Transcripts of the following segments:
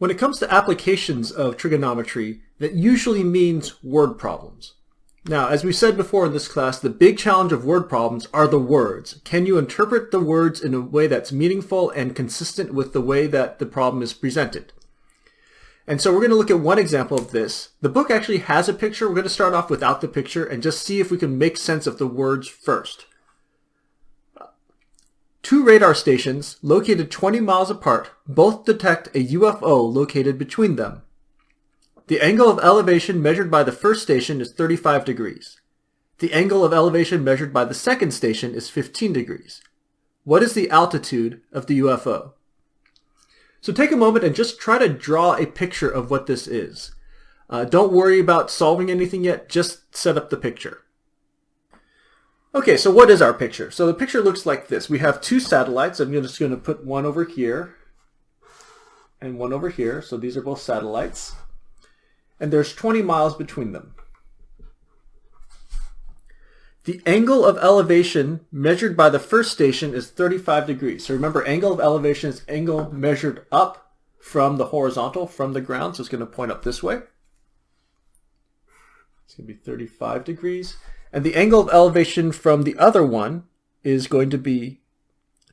When it comes to applications of trigonometry, that usually means word problems. Now, as we said before in this class, the big challenge of word problems are the words. Can you interpret the words in a way that's meaningful and consistent with the way that the problem is presented? And so we're going to look at one example of this. The book actually has a picture. We're going to start off without the picture and just see if we can make sense of the words first. Two radar stations, located 20 miles apart, both detect a UFO located between them. The angle of elevation measured by the first station is 35 degrees. The angle of elevation measured by the second station is 15 degrees. What is the altitude of the UFO? So take a moment and just try to draw a picture of what this is. Uh, don't worry about solving anything yet, just set up the picture. Okay, so what is our picture? So the picture looks like this. We have two satellites. I'm just going to put one over here and one over here. So these are both satellites. And there's 20 miles between them. The angle of elevation measured by the first station is 35 degrees. So remember, angle of elevation is angle measured up from the horizontal, from the ground. So it's going to point up this way. It's going to be 35 degrees. And the angle of elevation from the other one is going to be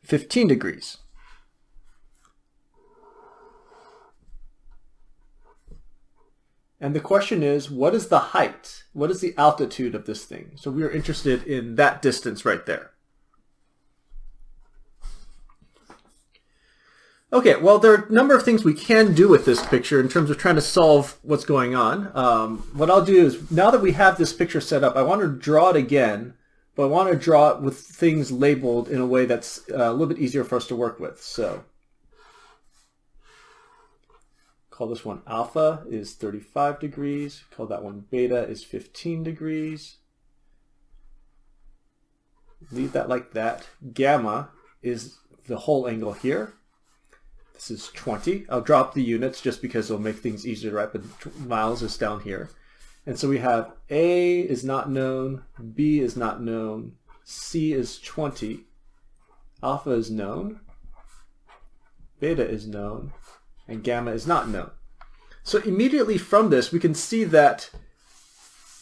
15 degrees. And the question is, what is the height? What is the altitude of this thing? So we are interested in that distance right there. Okay, well, there are a number of things we can do with this picture in terms of trying to solve what's going on. Um, what I'll do is, now that we have this picture set up, I want to draw it again, but I want to draw it with things labeled in a way that's uh, a little bit easier for us to work with. So, call this one alpha is 35 degrees, call that one beta is 15 degrees. Leave that like that. Gamma is the whole angle here. This is 20. I'll drop the units just because it'll make things easier to write, but miles is down here. And so we have A is not known, B is not known, C is 20, alpha is known, beta is known, and gamma is not known. So immediately from this, we can see that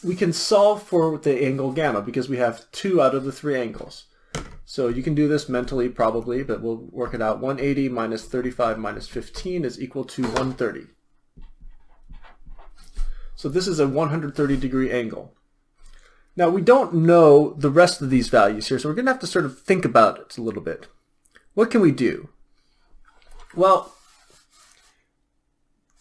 we can solve for the angle gamma because we have two out of the three angles. So you can do this mentally probably, but we'll work it out. 180 minus 35 minus 15 is equal to 130. So this is a 130 degree angle. Now we don't know the rest of these values here, so we're going to have to sort of think about it a little bit. What can we do? Well,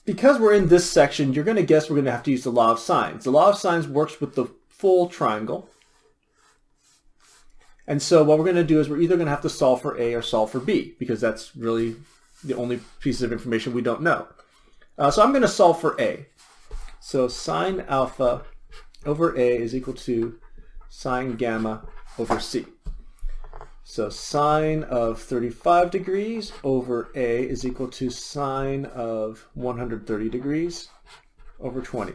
because we're in this section, you're going to guess we're going to have to use the law of sines. The law of sines works with the full triangle. And so what we're going to do is we're either going to have to solve for A or solve for B because that's really the only pieces of information we don't know. Uh, so I'm going to solve for A. So sine alpha over A is equal to sine gamma over C. So sine of 35 degrees over A is equal to sine of 130 degrees over 20.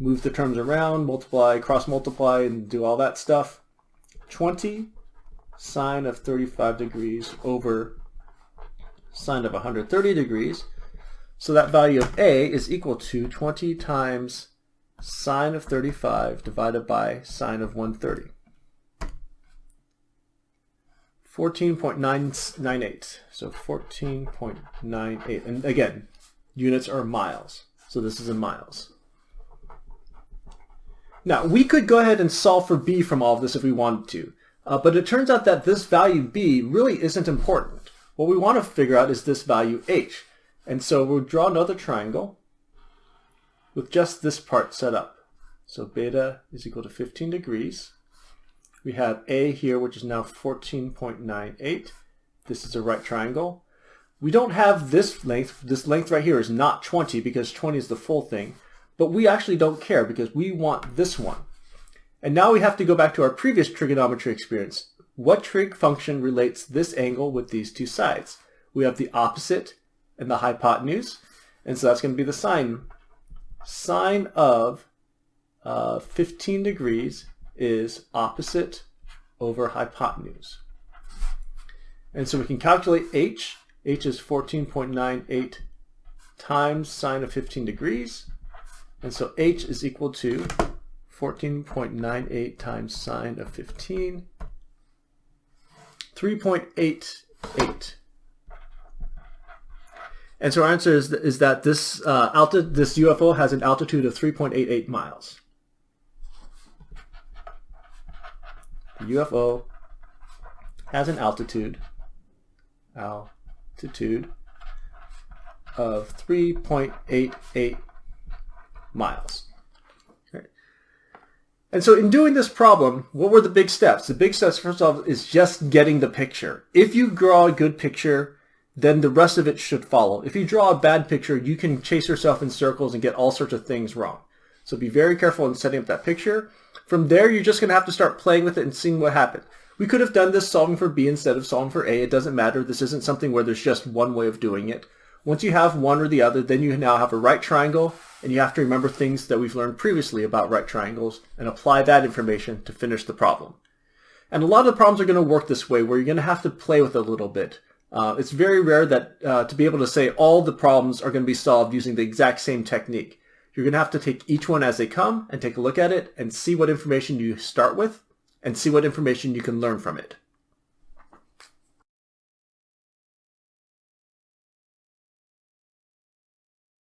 Move the terms around, multiply, cross multiply, and do all that stuff. 20 sine of 35 degrees over sine of 130 degrees. So that value of A is equal to 20 times sine of 35 divided by sine of 130. 14.998. So 14.98. And again, units are miles. So this is in miles. Now, we could go ahead and solve for b from all of this if we wanted to, uh, but it turns out that this value b really isn't important. What we want to figure out is this value h. And so we'll draw another triangle with just this part set up. So beta is equal to 15 degrees. We have a here, which is now 14.98. This is a right triangle. We don't have this length. This length right here is not 20 because 20 is the full thing. But we actually don't care because we want this one. And now we have to go back to our previous trigonometry experience. What trig function relates this angle with these two sides? We have the opposite and the hypotenuse. And so that's going to be the sine. Sine of uh, 15 degrees is opposite over hypotenuse. And so we can calculate h. h is 14.98 times sine of 15 degrees. And so h is equal to 14.98 times sine of 15, 3.88. And so our answer is, is that this, uh, alti this UFO has an altitude of 3.88 miles. The UFO has an altitude, altitude of 3.88 miles. And so in doing this problem, what were the big steps? The big steps, first off, is just getting the picture. If you draw a good picture, then the rest of it should follow. If you draw a bad picture, you can chase yourself in circles and get all sorts of things wrong. So be very careful in setting up that picture. From there, you're just going to have to start playing with it and seeing what happens. We could have done this solving for B instead of solving for A. It doesn't matter. This isn't something where there's just one way of doing it. Once you have one or the other, then you now have a right triangle, and you have to remember things that we've learned previously about right triangles and apply that information to finish the problem. And a lot of the problems are going to work this way, where you're going to have to play with it a little bit. Uh, it's very rare that uh, to be able to say all the problems are going to be solved using the exact same technique. You're going to have to take each one as they come and take a look at it and see what information you start with and see what information you can learn from it.